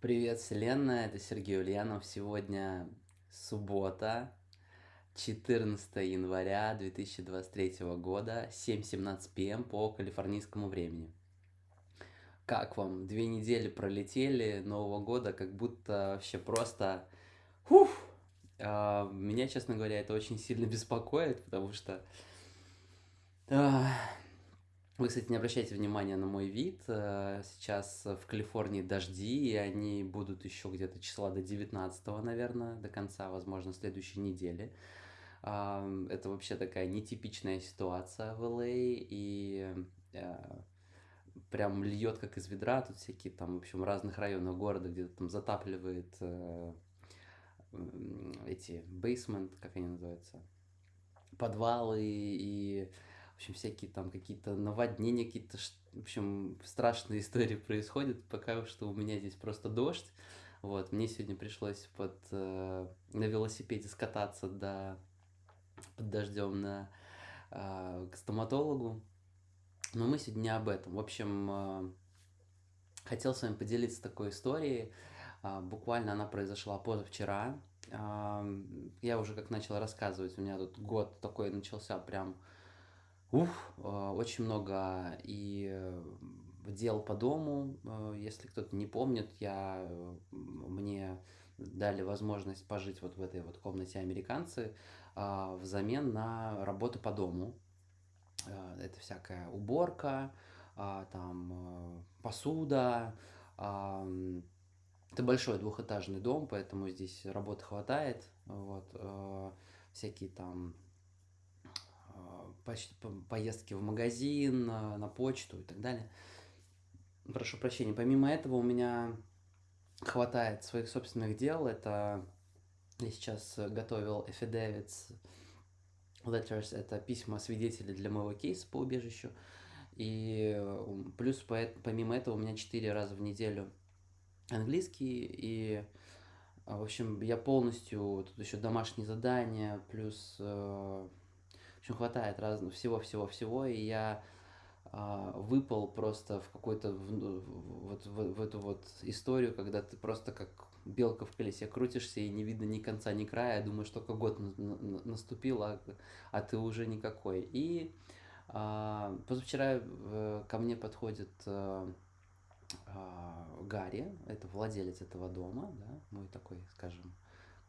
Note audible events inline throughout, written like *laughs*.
Привет, Вселенная, это Сергей Ульянов. Сегодня суббота, 14 января 2023 года, 7.17 пм по калифорнийскому времени. Как вам? Две недели пролетели Нового года, как будто вообще просто... Фух! А, меня, честно говоря, это очень сильно *laughs* беспокоит, потому что... Вы, кстати, не обращайте внимания на мой вид. э, Сейчас в Калифорнии дожди, и они будут еще где-то числа до 19, наверное, до конца, возможно, следующей недели. Это вообще такая нетипичная ситуация в LA, и э, прям льет как из ведра, тут всякие там, в общем, разных районах города где-то там затапливает э, эти basement, как они называются, подвалы и, в общем, всякие там какие-то наводнения, какие-то, в общем, страшные *laughs* истории происходят, пока что у меня здесь просто дождь, вот, мне сегодня пришлось под, э, на велосипеде скататься до, под дождем на, а, к стоматологу, но мы сегодня не об этом. В общем, э, хотел с вами поделиться такой историей. А, Буквально она произошла позавчера. Ам, Я уже как начал рассказывать, у меня тут год такой начался прям, ух, э, очень много и э, дел по дому. Э, Если кто-то не помнит, я, мне дали возможность пожить вот в этой вот комнате американцы а, взамен на работу по дому. Это всякая уборка, а, там посуда, ам, это большой двухэтажный дом, поэтому здесь работы хватает. Вот, всякие там поездки в магазин, э, на почту и так далее. Прошу прощения. Помимо этого у меня хватает своих собственных дел. Это я сейчас э, готовил affidavits, letters, это письма свидетелей для моего кейса по убежищу. И э, плюс по- помимо этого у меня 4 раза в неделю английский, и, а, в общем, я полностью, тут еще домашние задания, плюс, э, общем, хватает разного всего-всего-всего, и я а, выпал просто в какой-то, в- ну, вот в, в эту вот историю, когда ты просто как белка в колесе крутишься, и не видно ни конца, ни края, думаешь, только год на- на- на- наступил, а, а ты уже никакой. И а, позавчера э, ко мне подходит э, а, Гарри, это владелец этого дома, да, мой такой, скажем,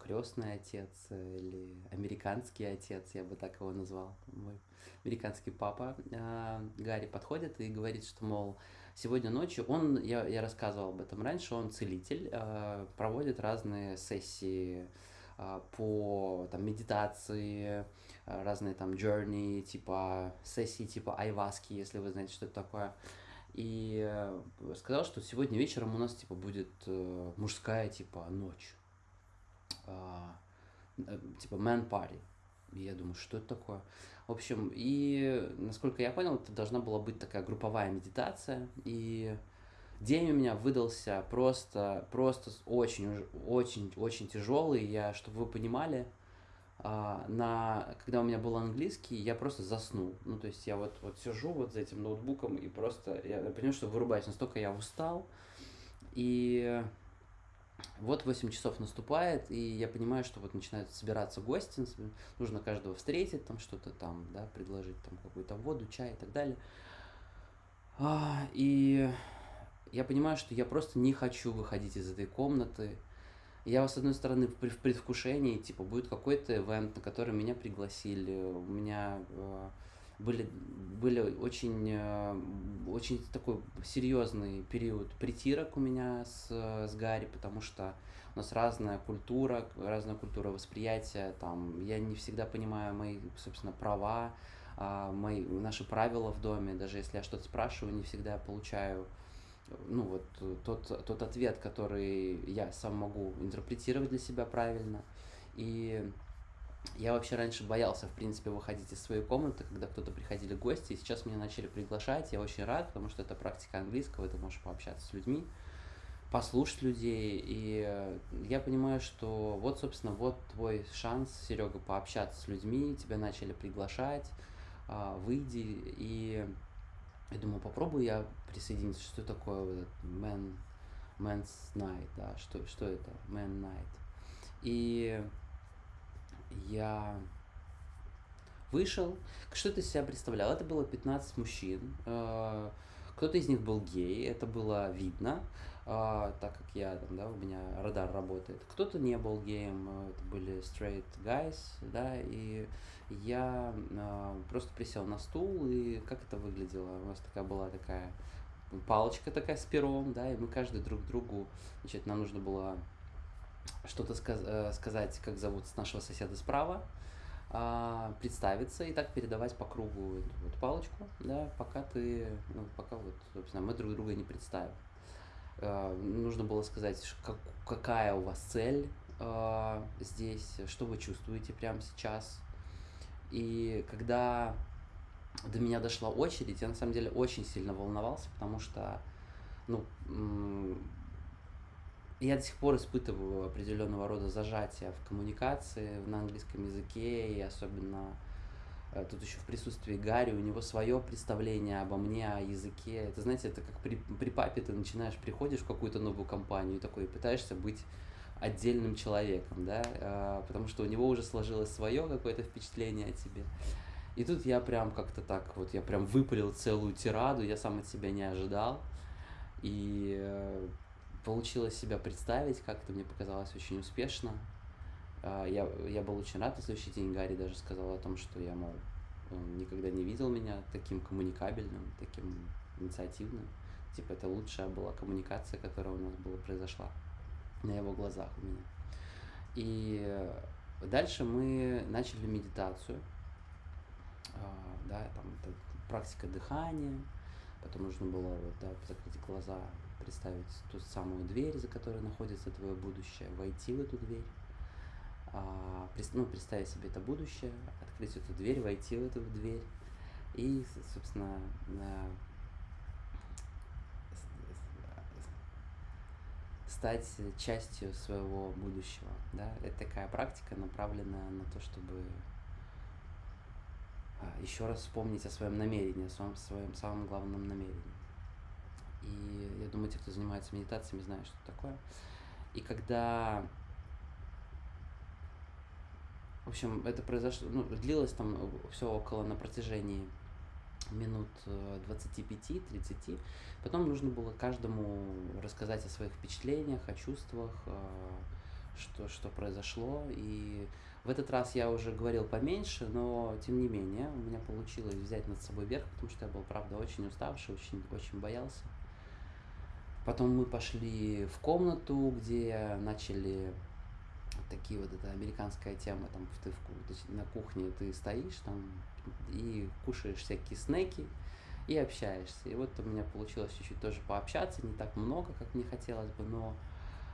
крестный отец э, или американский отец, я бы так его назвал, мой американский папа. А, Гарри подходит и говорит, что, мол, сегодня ночью он, я, я рассказывал об этом раньше, он целитель, а, проводит разные сессии а, по там, медитации, а, разные там journey, типа сессии типа айваски, если вы знаете, что это такое. И э, сказал, что сегодня вечером у нас типа будет э, мужская типа ночь, э, типа man party. Я думаю, что это такое? В общем, и насколько я понял, это должна была быть такая групповая медитация. И день у меня выдался просто, просто очень, очень, очень тяжелый. Я, чтобы вы понимали, а, на, когда у меня был английский, я просто заснул. Ну, то есть я вот, вот сижу вот за этим ноутбуком и просто, я понимаю, что вырубаюсь, настолько я устал. И вот 8 часов наступает, и я понимаю, что вот начинают собираться гости, нужно каждого встретить, там что-то там, да, предложить там какую-то воду, чай и так далее. А, и я понимаю, что я просто не хочу выходить из этой комнаты. Я, с одной стороны, в предвкушении, типа, будет какой-то ивент, на который меня пригласили. У меня э, были, были очень, э, очень такой серьезный период притирок у меня с, с Гарри, потому что у нас разная культура, разная культура восприятия, там, я не всегда понимаю мои, собственно, права, а, мои, наши правила в доме, даже если я что-то спрашиваю, не всегда получаю ну вот тот, тот ответ, который я сам могу интерпретировать для себя правильно. И я вообще раньше боялся, в принципе, выходить из своей комнаты, когда кто-то приходили гости, и сейчас меня начали приглашать, я очень рад, потому что это практика английского, ты можешь пообщаться с людьми, послушать людей, и э, я понимаю, что вот, собственно, вот твой шанс, Серега, пообщаться с людьми, тебя начали приглашать, а, выйди, и я думаю, попробую я присоединиться, что такое вот этот man, Man's Night, да, что, что это? Man Night. И я вышел. Что из себя представлял? Это было 15 мужчин. э, Кто-то из них был гей, это было видно, э, так как я там, да, у меня радар работает. Кто-то не был геем, э, это были straight guys, да, и я просто присел на стул, и как это выглядело? У нас такая была такая палочка такая с пером, да, и мы каждый друг другу, значит, нам нужно было что-то сказ- э, сказать, как зовут нашего соседа справа, а, представиться и так передавать по кругу эту вот палочку, да, пока ты, ну, пока вот, собственно, мы друг друга не представим. А, нужно было сказать, как- какая у вас цель а, здесь, что вы чувствуете прямо сейчас. И когда до меня дошла очередь, я на самом деле очень сильно волновался, потому что, ну, я до сих пор испытываю определенного рода зажатие в коммуникации на английском языке, и особенно э, тут еще в присутствии Гарри, у него свое представление обо мне, о языке. Это, знаете, это как при, при папе ты начинаешь, приходишь в какую-то новую компанию и такой пытаешься быть отдельным человеком, да, э, потому что у него уже сложилось свое какое-то впечатление о тебе. И тут я прям как-то так вот, я прям выпалил целую тираду, я сам от себя не ожидал. И э, получилось себя представить, как-то мне показалось очень успешно. А, Я, я был очень рад, на следующий день Гарри даже сказал о том, что я, мол, никогда не видел меня таким коммуникабельным, таким инициативным. Типа это лучшая была коммуникация, которая у нас была, произошла на его глазах у меня. И дальше мы начали медитацию. А, Да, там это практика дыхания, потом нужно было вот, да, закрыть глаза, представить ту самую дверь, за которой находится твое будущее, войти в эту дверь, а, ну, представить себе это будущее, открыть эту дверь, войти в эту дверь и, собственно, а, стать частью своего будущего. Да? Это такая практика, направленная на то, чтобы еще раз вспомнить о своем намерении, о своем, своем самом главном намерении. Думаю, те, кто занимается медитациями, знают, что такое. И когда... В общем, это произошло, ну, длилось там все около на протяжении минут э, 25-30. Потом нужно было каждому рассказать о своих впечатлениях, о чувствах, э, что, что произошло. И в этот раз я уже говорил поменьше, но тем не менее у меня получилось взять над собой верх, потому что я был, правда, очень уставший, очень, очень боялся. Потом мы пошли в комнату, где начали такие вот, это американская тема, там ты в, на кухне ты стоишь там и кушаешь всякие снеки и общаешься. И вот у меня получилось чуть-чуть тоже пообщаться, не так много, как мне хотелось бы, но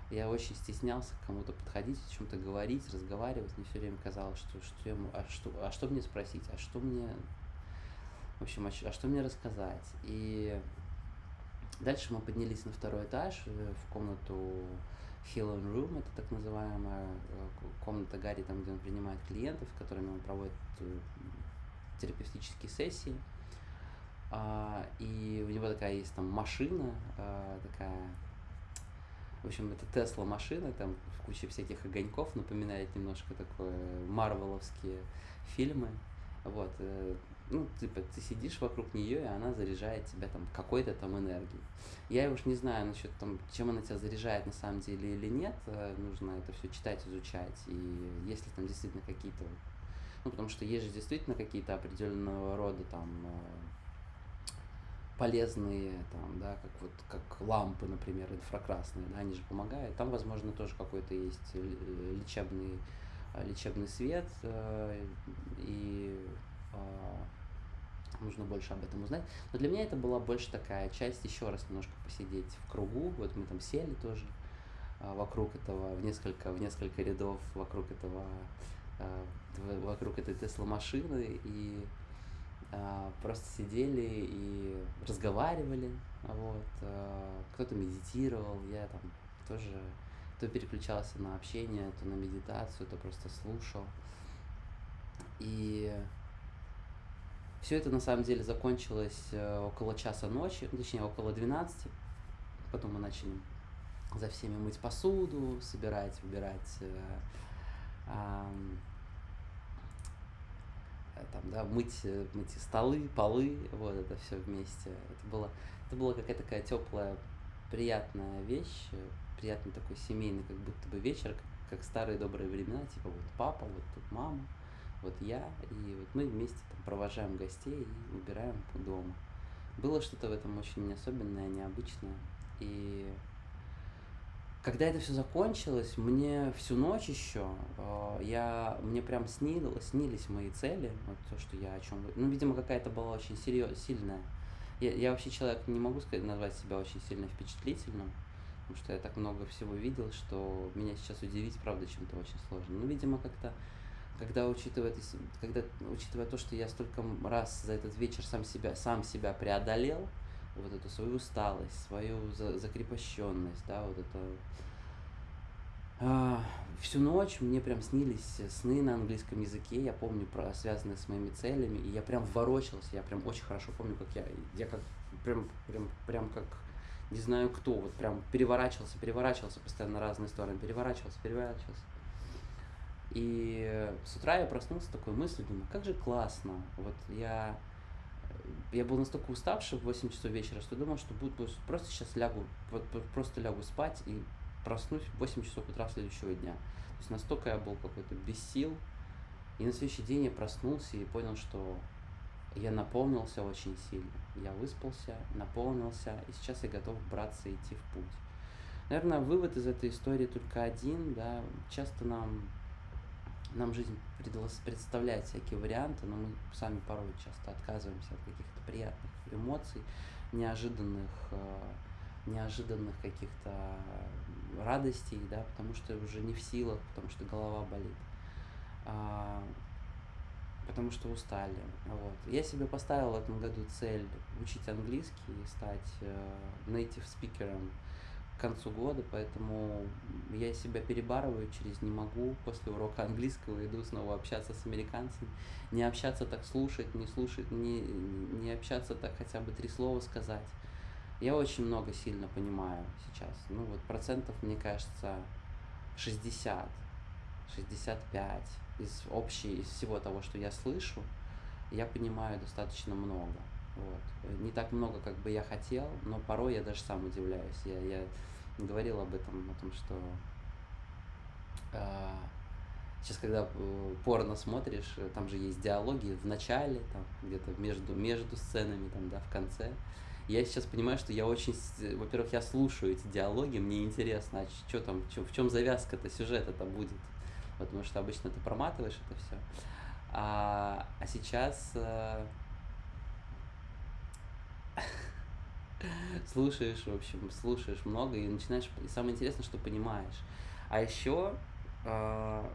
я очень стеснялся к кому-то подходить, о чем-то говорить, разговаривать. Мне все время казалось, что, что, я, а, что, а что мне спросить, а что мне, в общем, а, а что мне рассказать. И дальше мы поднялись на второй этаж э, в комнату Healing Room, это так называемая э, комната Гарри, там, где он принимает клиентов, с которыми он проводит э, терапевтические сессии. А, и у него такая есть там машина, а, такая в общем, это Тесла машина, там в куче всяких огоньков, напоминает немножко такое марвеловские фильмы. Вот, э, ну, типа, ты сидишь вокруг нее, и она заряжает тебя там какой-то там энергией. Я уж не знаю насчет там, чем она тебя заряжает на самом деле или нет, э, нужно это все читать, изучать. И если там действительно какие-то, ну, потому что есть же действительно какие-то определенного рода там э, полезные, там, да, как вот как лампы, например, инфракрасные, да, они же помогают. Там, возможно, тоже какой-то есть лечебный, лечебный свет, э, и а, нужно больше об этом узнать. Но для меня это была больше такая часть еще раз немножко посидеть в кругу. Вот мы там сели тоже вокруг этого, в несколько, в несколько рядов вокруг этого, вокруг этой Тесла машины и просто сидели и разговаривали, вот, кто-то медитировал, я там тоже то переключался на общение, то на медитацию, то просто слушал. И все это на самом деле закончилось э, около часа ночи, точнее около 12. Потом мы начали за всеми мыть посуду, собирать, убирать, э, э, там, да, мыть, э, мыть столы, полы, вот это все вместе. Это было, это была какая-то такая теплая, приятная вещь, э, приятный такой семейный, как будто бы вечер, как, как старые добрые времена, типа вот папа, вот тут мама, вот я, и вот мы вместе там провожаем гостей и убираем дома. Было что-то в этом очень особенное, необычное. И когда это все закончилось, мне всю ночь еще, э, я, мне прям снилось, снились мои цели, вот то, что я о чем, ну, видимо, какая-то была очень серьез, сильная. Я, я вообще человек не могу сказать, назвать себя очень сильно впечатлительным, потому что я так много всего видел, что меня сейчас удивить, правда, чем-то очень сложно. Ну, видимо, как-то когда учитывая, когда, учитывая то, что я столько раз за этот вечер сам себя, сам себя преодолел, вот эту свою усталость, свою за, закрепощенность, да, вот это всю ночь мне прям снились сны на английском языке, я помню про связанные с моими целями, и я прям ворочался, я прям очень хорошо помню, как я, я как прям, прям, прям как не знаю кто, вот прям переворачивался, переворачивался постоянно на разные стороны, переворачивался, переворачивался. И с утра я проснулся такой мыслью, думаю, как же классно. Вот я, я был настолько уставший в 8 часов вечера, что думал, что буду просто сейчас лягу, вот просто лягу спать и проснусь в 8 часов утра следующего дня. То есть настолько я был какой-то без сил. И на следующий день я проснулся и понял, что я наполнился очень сильно. Я выспался, наполнился, и сейчас я готов браться и идти в путь. Наверное, вывод из этой истории только один, да, часто нам нам жизнь представляет всякие варианты, но мы сами порой часто отказываемся от каких-то приятных эмоций, неожиданных, э, неожиданных каких-то радостей, да, потому что уже не в силах, потому что голова болит, а, потому что устали. Вот. Я себе поставил в этом году цель учить английский, стать э, native спикером к концу года, поэтому я себя перебарываю через не могу. После урока английского иду снова общаться с американцами. Не общаться так слушать, не слушать, не, не общаться так хотя бы три слова сказать. Я очень много сильно понимаю сейчас. Ну вот процентов, мне кажется, 60, 65 из общей, из всего того, что я слышу, я понимаю достаточно много. Вот. Не так много, как бы я хотел, но порой я даже сам удивляюсь. Я, я говорил об этом, о том, что э, сейчас, когда порно смотришь, там же есть диалоги в начале, там где-то между, между сценами, там, да, в конце. Я сейчас понимаю, что я очень, во-первых, я слушаю эти диалоги, мне интересно, а что там, чё, в чем завязка-то, сюжет это будет, потому что обычно ты проматываешь это все. А, а сейчас э, *laughs* слушаешь, в общем, слушаешь много и начинаешь, и самое интересное, что понимаешь. А еще э, а,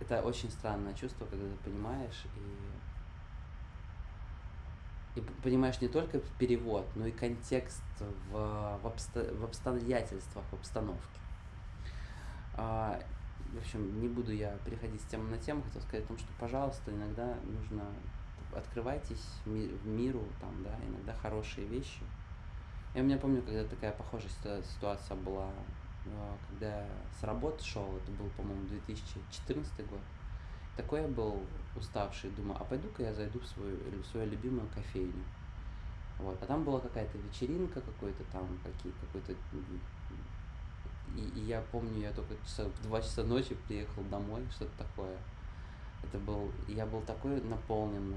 это очень странное чувство, когда ты понимаешь и, и понимаешь не только перевод, но и контекст в, в, обсто, в обстоятельствах, в обстановке. Э, в общем, не буду я переходить с темы на тему, хотел сказать о том, что, пожалуйста, иногда нужно открывайтесь в миру, там, да, иногда хорошие вещи. Я у меня помню, когда такая похожая ситуация была, а, когда с работы шел, это был, по-моему, 2014 год. Такой я был уставший, думаю, а пойду-ка я зайду в свою, в свою любимую кофейню. Вот. А там была какая-то вечеринка, какой-то там, какие, какой-то... И, и я помню, я только часа, в 2 часа ночи приехал домой, что-то такое. Это был, я был такой наполненный,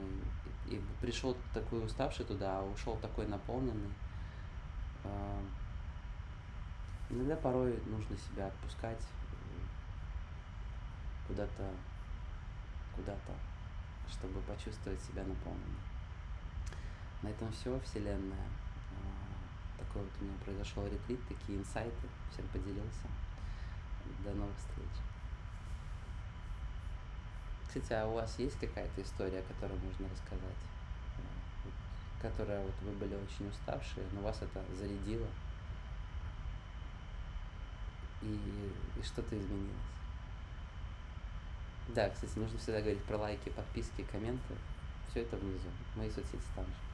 и пришел такой уставший туда, а ушел такой наполненный. А, иногда порой нужно себя отпускать куда-то, куда-то, чтобы почувствовать себя наполненным. На этом все, Вселенная. А, такой вот у меня произошел ретрит, такие инсайты. Всем поделился. До новых встреч. Кстати, а у вас есть какая-то история, которую можно рассказать? Которая вот вы были очень уставшие, но вас это зарядило? И, и что-то изменилось? Да, кстати, нужно всегда говорить про лайки, подписки, комменты. Все это внизу. Мои соцсети там же.